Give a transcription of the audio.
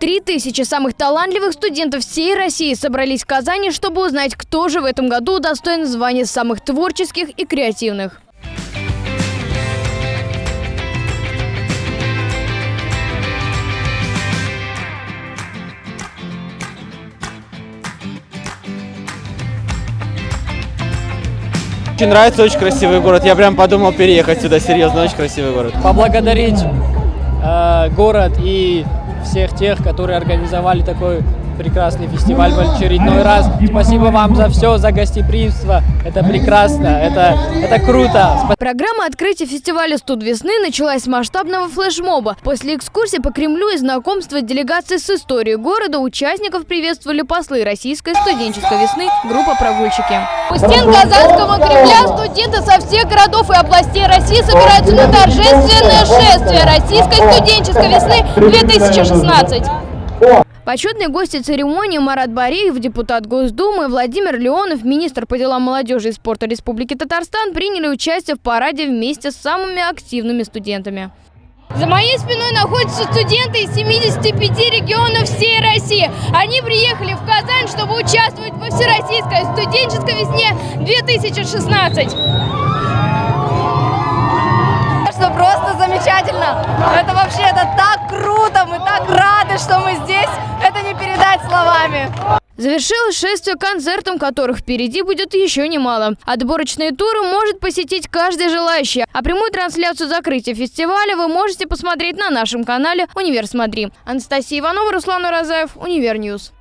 Три тысячи самых талантливых студентов всей России собрались в Казани, чтобы узнать, кто же в этом году достоин звания самых творческих и креативных. Очень нравится, очень красивый город. Я прям подумал переехать сюда, серьезно, очень красивый город. поблагодарить э, город и всех тех, которые организовали такой прекрасный фестиваль в очередной раз. Спасибо вам за все, за гостеприимство. Это прекрасно, это, это круто. Программа открытия фестиваля «Студ весны» началась с масштабного флешмоба. После экскурсии по Кремлю и знакомства делегации с историей города участников приветствовали послы российской студенческой весны группа «Прогульщики». У стен Казанского Кремля студенты со всех городов и областей России собираются на торжественное шествие российской студенческой весны 2016. Почетные гости церемонии Марат Бариев, депутат Госдумы, Владимир Леонов, министр по делам молодежи и спорта Республики Татарстан приняли участие в параде вместе с самыми активными студентами. За моей спиной находятся студенты из 75 регионов всей России. Они приехали в Казань, чтобы участвовать во Всероссийской студенческой весне 2016. что просто замечательно. Это вообще, это так круто, мы так рады, что мы здесь. Словами. Завершилось шествие концертом, которых впереди будет еще немало. Отборочные туры может посетить каждый желающий. А прямую трансляцию закрытия фестиваля вы можете посмотреть на нашем канале «Универ Смотри». Анастасия Иванова, Руслан Уразаев, Универ News.